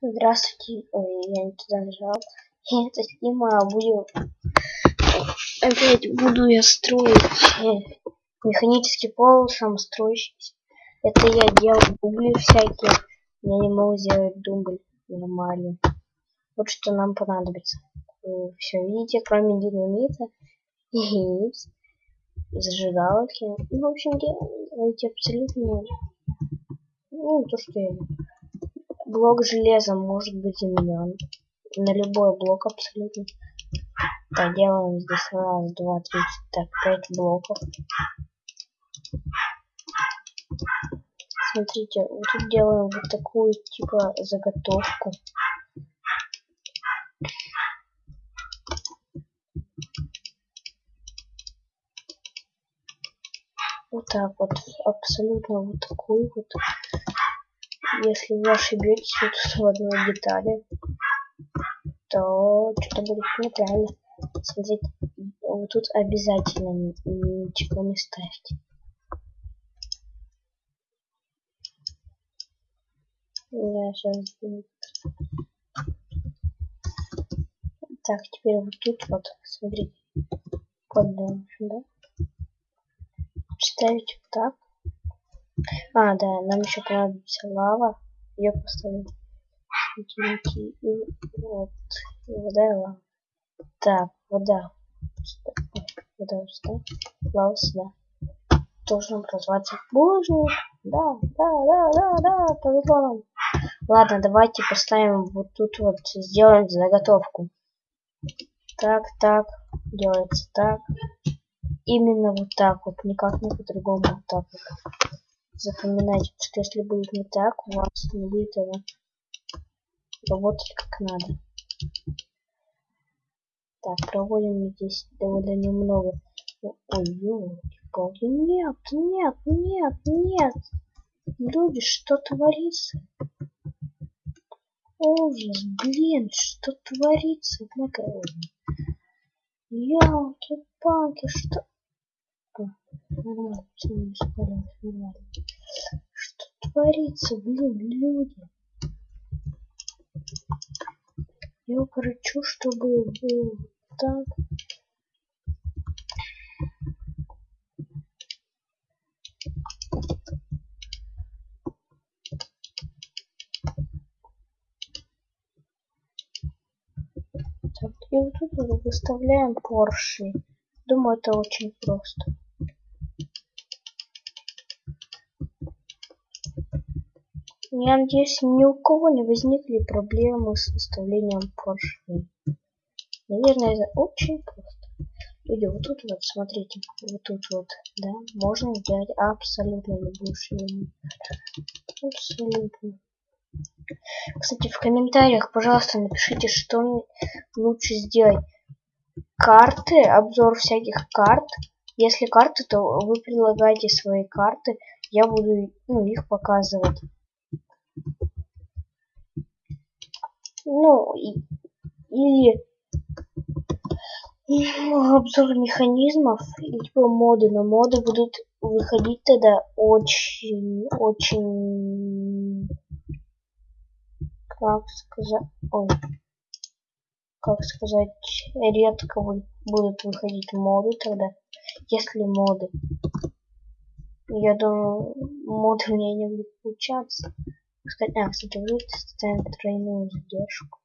Здравствуйте. Ой, я не туда нажал. Это Дима, будем... Опять буду я строить э, механический пол, сам строящийся. Это я делал дубли всякие. Я не могу сделать дубль нормально. Вот что нам понадобится. Вы все видите, кроме динамита и зажигалки. Ну, в общем, делайте абсолютно... Ну, то, что я блок железа может быть заменен на любой блок абсолютно. Так, делаем здесь раз, два, три, так, пять блоков. Смотрите, вот тут делаем вот такую типа заготовку. Вот так вот, абсолютно вот такую вот если вы ошибетесь вот в одной детали, то что-то будет неправильно. Смотрите, вот тут обязательно ничего не ставьте. Я сейчас Так, теперь вот тут вот, смотрите, поддаем сюда. Ставить вот так. А, да, нам еще понадобится лава. Ее поставим. И вот. И вода и лава. Так, вода. Вода сюда. Лава сюда. Должен образоваться булыжник. Да, да, да, да, да, повезло нам. Ладно, давайте поставим вот тут вот, сделаем заготовку. Так, так, делается так. Именно вот так вот, никак не по-другому, вот так вот запоминайте, что если будет не так, у вас не будет она работать как надо. Так, проводим здесь довольно немного. Ой, ёлки-палки. Нет, нет, нет, нет. Люди, что творится? Ужас, блин, что творится? Однако, ёлки-палки, что... Что творится, блин, люди? Я укорочу, чтобы так. Так, и вот тут выставляем поршни. Думаю, это очень просто. Я надеюсь, ни у кого не возникли проблемы с выставлением поршней. Наверное, это очень просто. Люди, вот тут вот, смотрите, вот тут вот, да, можно сделать абсолютно любую ширину. Абсолютно. Кстати, в комментариях, пожалуйста, напишите, что лучше сделать. Карты, обзор всяких карт. Если карты, то вы предлагаете свои карты. Я буду ну, их показывать. Ну и, или ну, обзор механизмов либо моды но моды будут выходить тогда очень очень как сказать ой как сказать редко будут выходить моды тогда если моды. Я думаю моды у меня не будет получаться а, кстати, вы ставим тройную задержку.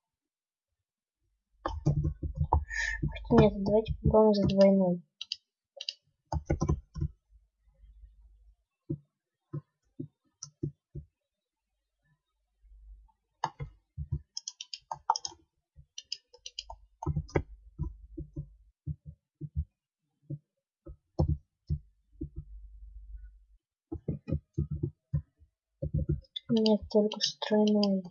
Хотя нет, давайте попробуем за двойной. Нет, только стройной.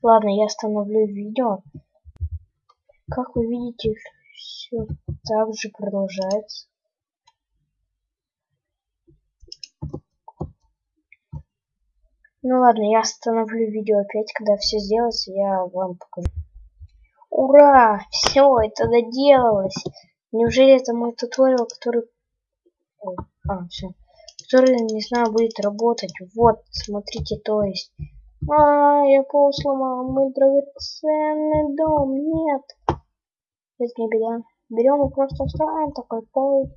Ладно, я остановлю видео. Как вы видите, все так же продолжается. Ну ладно, я остановлю видео опять, когда все сделается, я вам покажу. Ура! Все, это доделалось. Неужели это мой туториал, который... Ой, а, все который, не знаю, будет работать. Вот, смотрите, то есть. А, я пол сломал, мой драгоценный дом, нет. Это не беда. Берем и просто вставаем такой пол.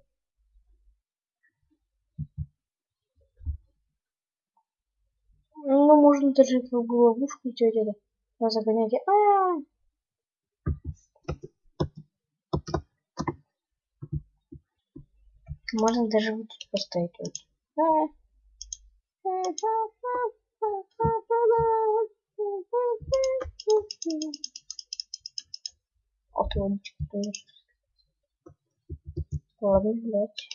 Ну, можно даже в ловушку идти это. Загонять. А, -а, -а. Можно даже вот тут поставить. Вот. Вот лодочка тоже. Ладно, давайте.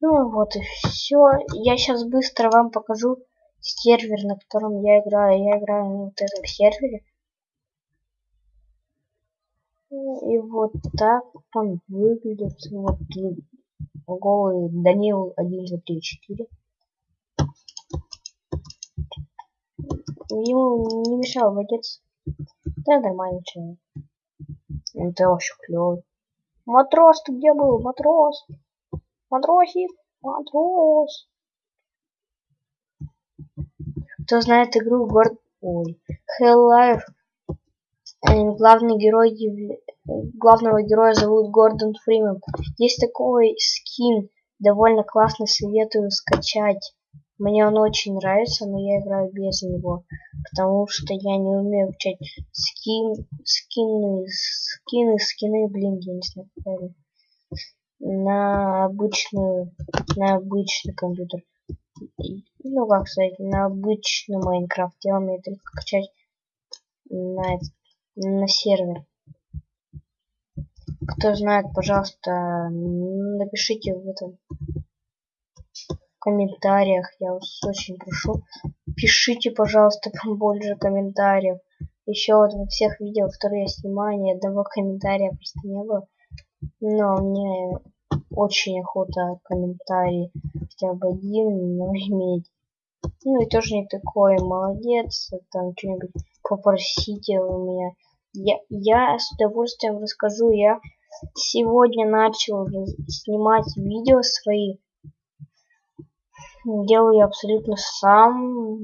Ну вот и все. Я сейчас быстро вам покажу сервер, на котором я играю. Я играю на вот этом сервере. И вот так он выглядит. Вот голый Данил 1, 2, 3, 4. Ему не мешал водец. Да, нормальный человек. Это вообще клевый. Матрос, ты где был? Матрос. Матросик, матрос. Кто знает игру Горд... Ой. Hell Life. Э, главный герой... Главного героя зовут Гордон Фримен. Есть такой скин. Довольно классный, советую скачать. Мне он очень нравится, но я играю без него, потому что я не умею включать скин, скины, скины, скины, блин, я не знаю, на обычную на обычный компьютер. Ну как сказать на обычный майнкрафт. Я умею только качать на, на сервер. Кто знает пожалуйста напишите в этом в комментариях. Я вас очень прошу пишите пожалуйста побольше комментариев. Еще вот во всех видео которые я снимаю ни одного комментария просто не было но мне очень охота комментарий хотя бы один но иметь. Ну и тоже не такой молодец там что-нибудь попросите у меня. Я я с удовольствием расскажу. Я сегодня начал снимать видео свои. Делаю абсолютно сам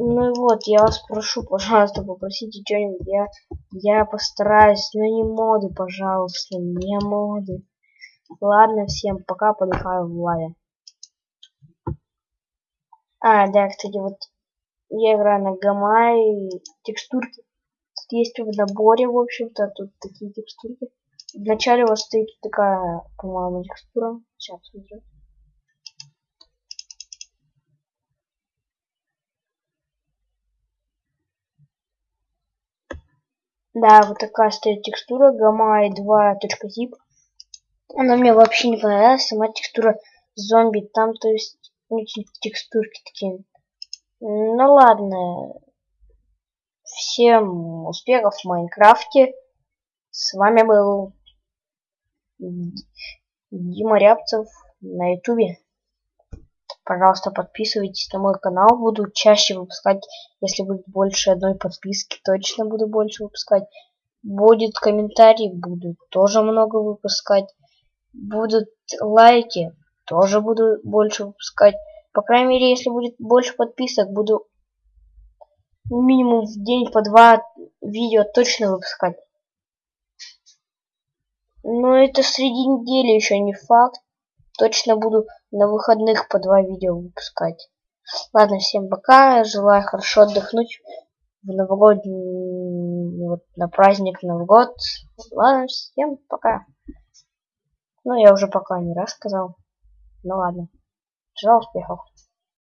ну вот, я вас прошу, пожалуйста, попросите что-нибудь. Я, я постараюсь, но не моды, пожалуйста, не моды. Ладно, всем пока, подыхаю в лаве. А, да, кстати, вот я играю на Гамай текстурки. Тут есть в наборе, в общем-то, тут такие текстурки. Вначале у вас стоит такая, по-моему, текстура. Сейчас, смотрю. Да, вот такая стоит текстура Gamma 2.zip. Она мне вообще не понравилась, сама текстура зомби. Там, то есть, эти текстурки такие. Ну ладно. Всем успехов в Майнкрафте. С вами был Дима Рябцев на Ютубе. Пожалуйста, подписывайтесь на мой канал. Буду чаще выпускать, если будет больше одной подписки. Точно буду больше выпускать. Будет комментарий, буду тоже много выпускать. Будут лайки, тоже буду больше выпускать. По крайней мере, если будет больше подписок, буду минимум в день по два видео точно выпускать. Но это среди недели еще не факт. Точно буду на выходных по два видео выпускать. Ладно, всем пока. Желаю хорошо отдохнуть в новогодний, вот на праздник Новый год. Ладно, всем пока. Ну, я уже пока не раз сказал. Ну ладно. Желаю успехов.